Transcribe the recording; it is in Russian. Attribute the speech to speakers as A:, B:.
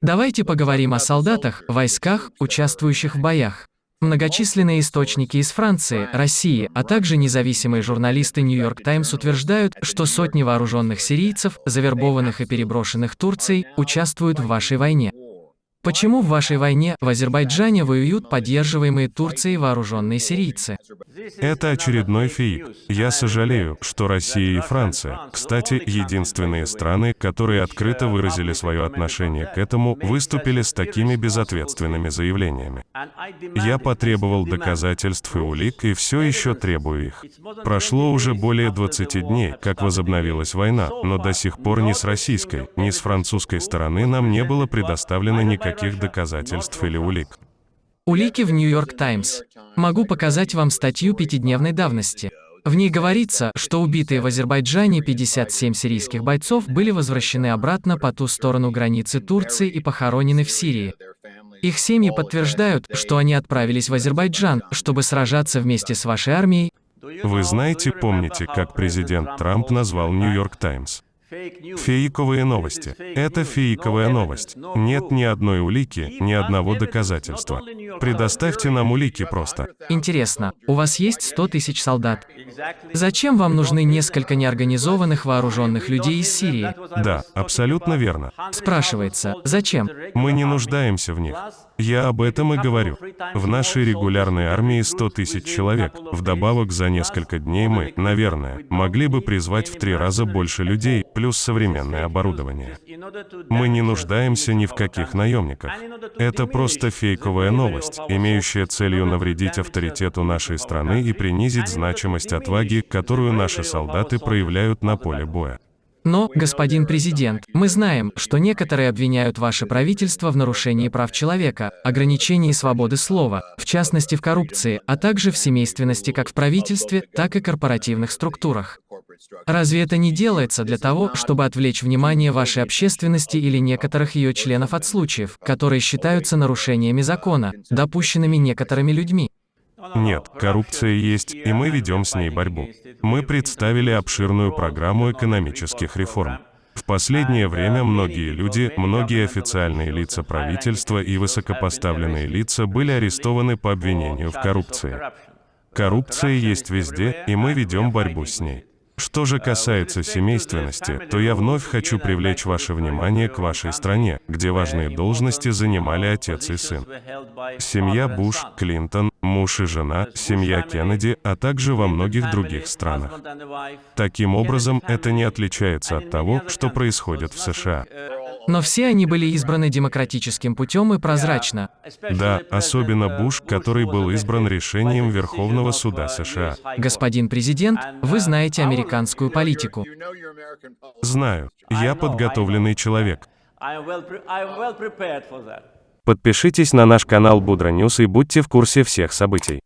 A: Давайте поговорим о солдатах, войсках, участвующих в боях. Многочисленные источники из Франции, России, а также независимые журналисты Нью-Йорк Таймс утверждают, что сотни вооруженных сирийцев, завербованных и переброшенных Турцией, участвуют в вашей войне. Почему в вашей войне в Азербайджане воюют поддерживаемые Турцией вооруженные сирийцы?
B: Это очередной фейк. Я сожалею, что Россия и Франция, кстати, единственные страны, которые открыто выразили свое отношение к этому, выступили с такими безответственными заявлениями. Я потребовал доказательств и улик, и все еще требую их. Прошло уже более 20 дней, как возобновилась война, но до сих пор ни с российской, ни с французской стороны нам не было предоставлено никаких никаких доказательств или улик.
A: Улики в Нью-Йорк Таймс. Могу показать вам статью пятидневной давности. В ней говорится, что убитые в Азербайджане 57 сирийских бойцов были возвращены обратно по ту сторону границы Турции и похоронены в Сирии. Их семьи подтверждают, что они отправились в Азербайджан, чтобы сражаться вместе с вашей армией.
B: Вы знаете, помните, как президент Трамп назвал Нью-Йорк Таймс? Фейковые новости. Это фейковая новость. Нет ни одной улики, ни одного доказательства. Предоставьте нам улики просто.
A: Интересно, у вас есть 100 тысяч солдат. Зачем вам нужны несколько неорганизованных вооруженных людей из Сирии?
B: Да, абсолютно верно.
A: Спрашивается, зачем?
B: Мы не нуждаемся в них. Я об этом и говорю. В нашей регулярной армии 100 тысяч человек. Вдобавок за несколько дней мы, наверное, могли бы призвать в три раза больше людей, плюс современное оборудование. Мы не нуждаемся ни в каких наемниках. Это просто фейковая новость, имеющая целью навредить авторитету нашей страны и принизить значимость отваги, которую наши солдаты проявляют на поле боя.
A: Но, господин президент, мы знаем, что некоторые обвиняют ваше правительство в нарушении прав человека, ограничении свободы слова, в частности в коррупции, а также в семейственности как в правительстве, так и корпоративных структурах. Разве это не делается для того, чтобы отвлечь внимание вашей общественности или некоторых ее членов от случаев, которые считаются нарушениями закона, допущенными некоторыми людьми?
B: Нет, коррупция есть, и мы ведем с ней борьбу. Мы представили обширную программу экономических реформ. В последнее время многие люди, многие официальные лица правительства и высокопоставленные лица были арестованы по обвинению в коррупции. Коррупция есть везде, и мы ведем борьбу с ней. Что же касается семейственности, то я вновь хочу привлечь ваше внимание к вашей стране, где важные должности занимали отец и сын. Семья Буш, Клинтон, муж и жена, семья Кеннеди, а также во многих других странах. Таким образом, это не отличается от того, что происходит в США.
A: Но все они были избраны демократическим путем и прозрачно.
B: Да, особенно Буш, который был избран решением Верховного суда США.
A: Господин президент, вы знаете американскую политику.
B: Знаю. Я подготовленный человек.
C: Подпишитесь на наш канал Будра News и будьте в курсе всех событий.